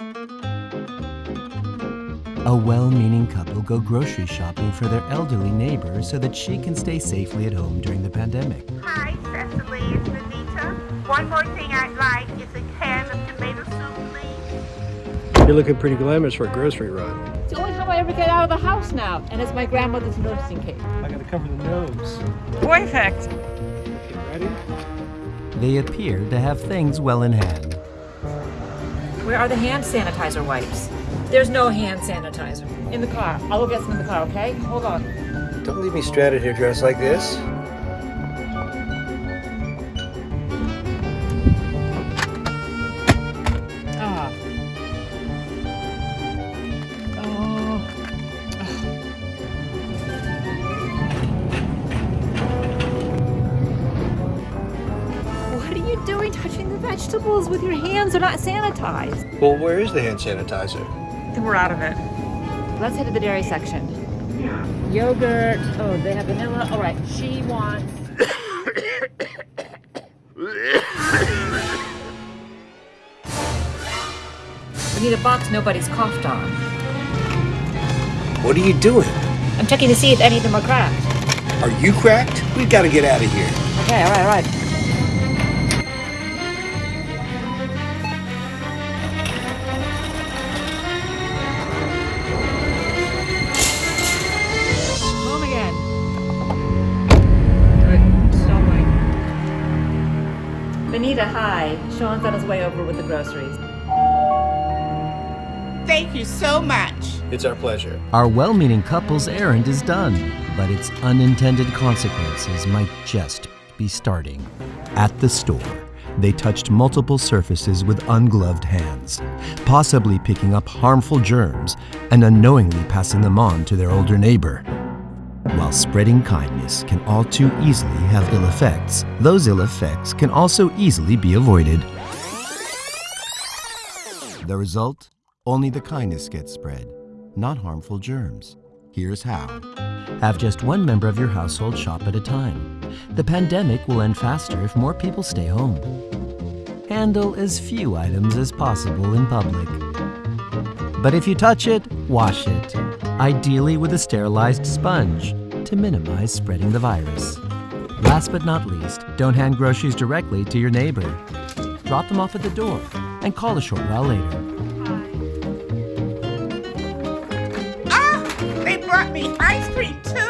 A well-meaning couple go grocery shopping for their elderly neighbor so that she can stay safely at home during the pandemic. Hi, Cecily, it's Anita. One more thing I'd like is a can of tomato soup, please. You're looking pretty glamorous for a grocery run. It's the only time I ever get out of the house now, and it's my grandmother's nursing cake. I gotta cover the nose. Boy effect. Okay, ready? They appear to have things well in hand. Where are the hand sanitizer wipes? There's no hand sanitizer. In the car. I'll go get some in the car, okay? Hold on. Don't leave me stranded here dressed like this. Vegetables with your hands? They're not sanitized. Well, where is the hand sanitizer? Then we're out of it. Let's head to the dairy section. Yogurt. Oh, they have vanilla. All right. She wants. We need a box nobody's coughed on. What are you doing? I'm checking to see if any of them are cracked. Are you cracked? We've gotta get out of here. Okay, all right, all right. Benita, hi. Sean's on his way over with the groceries. Thank you so much. It's our pleasure. Our well-meaning couple's errand is done, but its unintended consequences might just be starting. At the store, they touched multiple surfaces with ungloved hands, possibly picking up harmful germs and unknowingly passing them on to their older neighbor. While spreading kindness can all too easily have ill effects, those ill effects can also easily be avoided. The result? Only the kindness gets spread, not harmful germs. Here's how. Have just one member of your household shop at a time. The pandemic will end faster if more people stay home. Handle as few items as possible in public. But if you touch it, wash it, ideally with a sterilized sponge to minimize spreading the virus. Last but not least, don't hand groceries directly to your neighbor. Drop them off at the door and call a short while later. Ah, they brought me ice cream too.